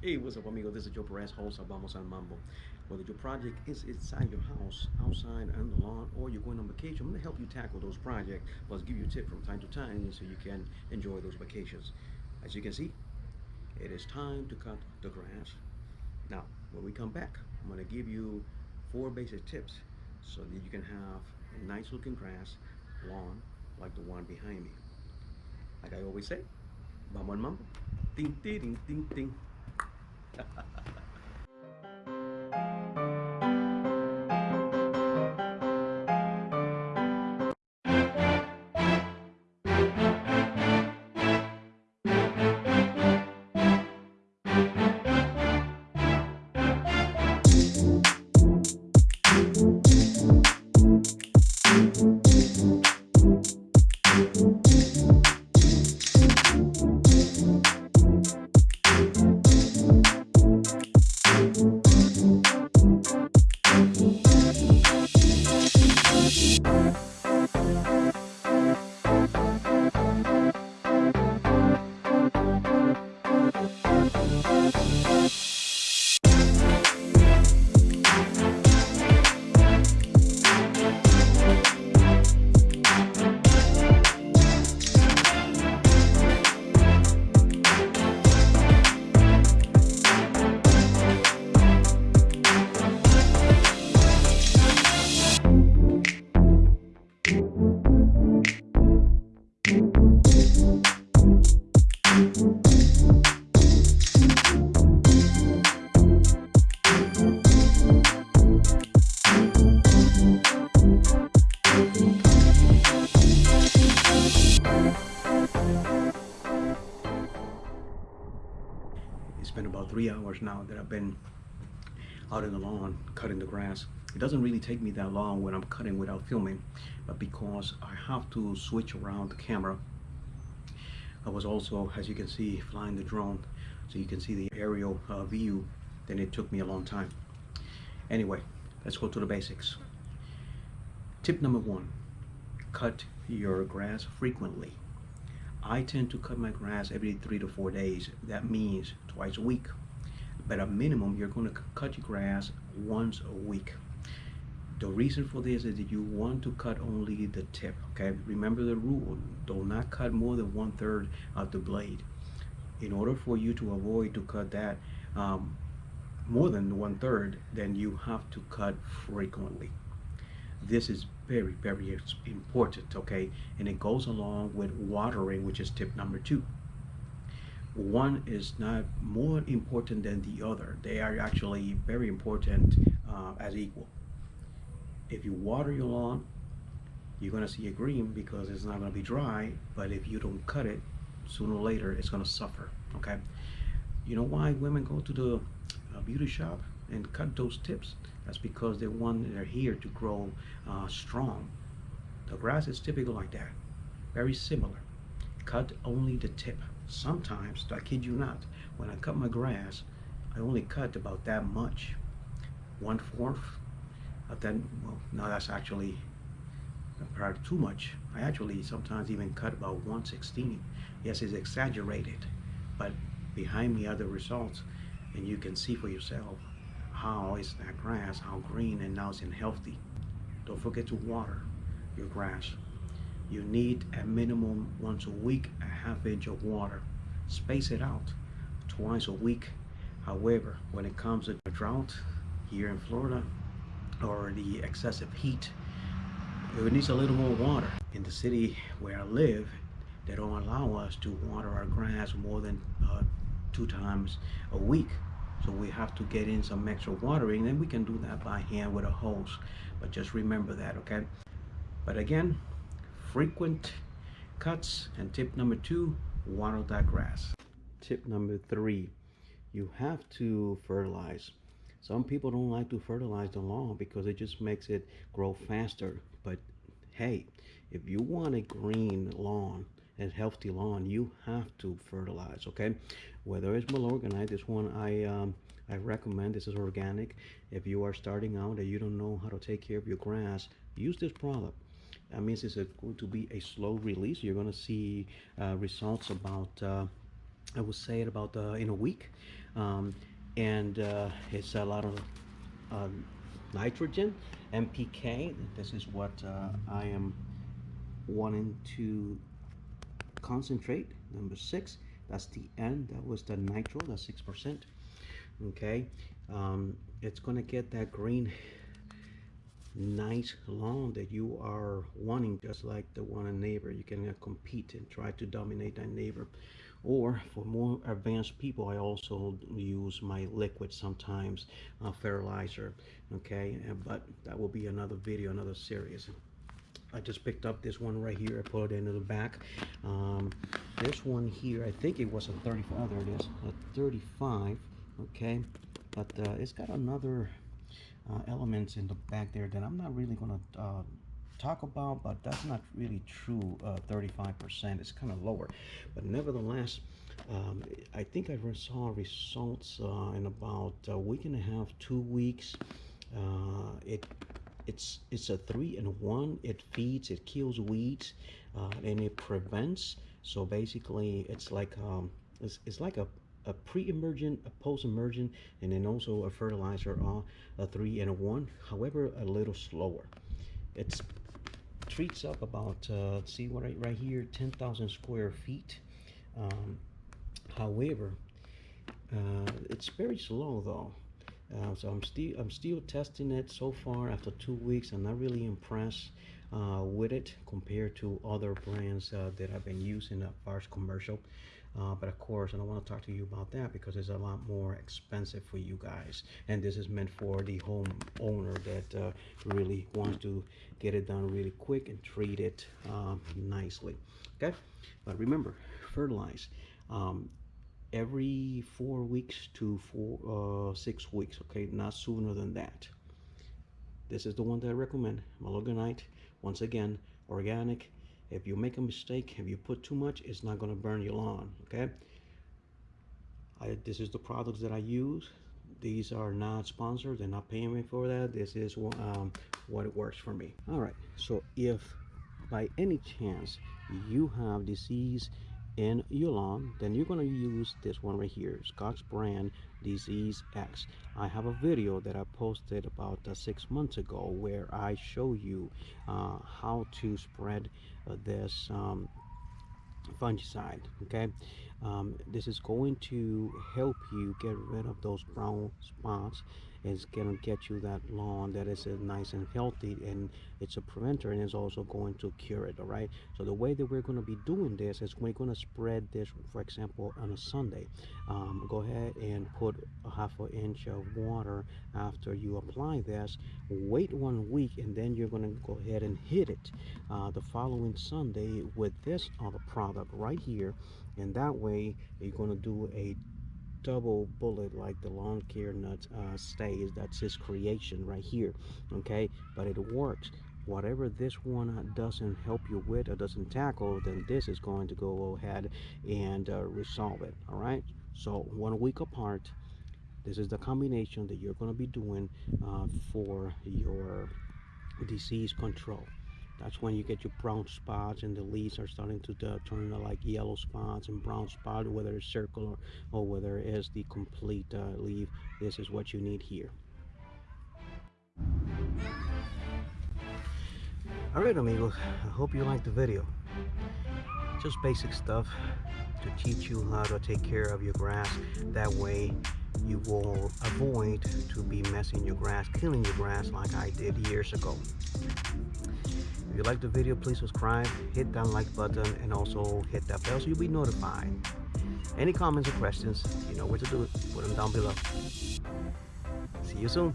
Hey, what's up, amigo? This is Joe Perez, host of Vamos al Mambo. Whether your project is inside your house, outside, on the lawn, or you're going on vacation, I'm going to help you tackle those projects, plus give you a tip from time to time so you can enjoy those vacations. As you can see, it is time to cut the grass. Now, when we come back, I'm going to give you four basic tips so that you can have a nice looking grass lawn like the one behind me. Like I always say, Vamos al Mambo. Ding, ding, ding, ding, about three hours now that I've been out in the lawn cutting the grass. It doesn't really take me that long when I'm cutting without filming, but because I have to switch around the camera, I was also, as you can see, flying the drone so you can see the aerial uh, view, then it took me a long time. Anyway, let's go to the basics. Tip number one, cut your grass frequently. I tend to cut my grass every three to four days. That means twice a week. But a minimum, you're going to cut your grass once a week. The reason for this is that you want to cut only the tip, okay? Remember the rule, do not cut more than one third of the blade. In order for you to avoid to cut that um, more than one third, then you have to cut frequently this is very very important okay and it goes along with watering which is tip number two one is not more important than the other. They are actually very important uh, as equal. If you water your lawn you're going to see it green because it's not going to be dry but if you don't cut it sooner or later it's going to suffer okay? You know why women go to the uh, beauty shop and cut those tips? That's because they want their hair to grow uh, strong. The grass is typical like that very similar. Cut only the tip sometimes I kid you not when I cut my grass I only cut about that much one fourth of that well now that's actually perhaps too much I actually sometimes even cut about 116 yes it's exaggerated but behind me are the results and you can see for yourself how is that grass, how green and now nice and healthy. Don't forget to water your grass. You need a minimum once a week a half inch of water. Space it out twice a week. However, when it comes to drought here in Florida or the excessive heat, it needs a little more water. In the city where I live, they don't allow us to water our grass more than uh, two times a week so we have to get in some extra watering and we can do that by hand with a hose but just remember that okay but again frequent cuts. And tip number two water that grass. Tip number three you have to fertilize. Some people don't like to fertilize the lawn because it just makes it grow faster. But hey if you want a green lawn and healthy lawn you have to fertilize okay? Whether it's Milorganite this one I um, I recommend this is organic. If you are starting out and you don't know how to take care of your grass use this product that means it's going to be a slow release you're going to see uh, results about uh, I would say it about uh, in a week. Um, and uh, it's a lot of uh, nitrogen, NPK. This is what uh, I am wanting to concentrate. Number six, that's the N. That was the nitro, that's 6%. Okay, um, it's going to get that green nice lawn that you are wanting just like the one a neighbor you can uh, compete and try to dominate that neighbor. Or for more advanced people I also use my liquid sometimes uh, fertilizer okay? But that will be another video another series. I just picked up this one right here I put it into the back. Um, this one here I think it was a 35 oh, there it is a 35 okay? But uh, it's got another uh, elements in the back there that I'm not really going to uh, talk about, but that's not really true. 35% uh, is kind of lower, but nevertheless, um, I think I saw results uh, in about a week and a half, two weeks. Uh, it it's it's a three and one. It feeds, it kills weeds, and it prevents. So basically, it's like um, it's, it's like a a pre-emergent, a post-emergent, and then also a fertilizer on a three and a one. However, a little slower. It treats up about uh, see what right, right here, 10,000 square feet. Um, however, uh, it's very slow though. Uh, so I'm still I'm still testing it so far after two weeks. I'm not really impressed uh, with it compared to other brands uh, that I've been using as far as commercial. Uh, but of course, I don't want to talk to you about that because it's a lot more expensive for you guys. And this is meant for the home owner that uh, really wants to get it done really quick and treat it uh, nicely. Okay, but remember, fertilize. Um, every four weeks to four uh, six weeks okay not sooner than that this is the one that I recommend Milorganite once again organic if you make a mistake if you put too much it's not going to burn your lawn okay? I, this is the products that I use. These are not sponsored. They're not paying me for that. This is um, what it works for me. All right. So if by any chance you have disease in your lawn then you're going to use this one right here Scotts brand disease X. I have a video that I posted about uh, six months ago where I show you uh, how to spread uh, this um, fungicide okay? Um, this is going to help you get rid of those brown spots it's going to get you that lawn that is uh, nice and healthy and it's a preventer and it's also going to cure it all right? So the way that we're going to be doing this is we're going to spread this for example on a Sunday. Um, go ahead and put a half an inch of water after you apply this wait one week and then you're going to go ahead and hit it uh, the following Sunday with this other product right here. And that way you're going to do a double bullet like the lawn care nuts uh, stays that's his creation right here okay? But it works. Whatever this one doesn't help you with or doesn't tackle then this is going to go ahead and uh, resolve it all right? So one week apart this is the combination that you're going to be doing uh, for your disease control that's when you get your brown spots and the leaves are starting to uh, turn like yellow spots and brown spot whether it's circular or whether it's the complete uh, leaf this is what you need here. All right amigos i hope you liked the video. Just basic stuff to teach you how to take care of your grass. That way you will avoid to be messing your grass killing your grass like i did years ago you like the video, please subscribe, hit that like button, and also hit that bell so you'll be notified. Any comments or questions, you know where to do it. Put them down below. See you soon.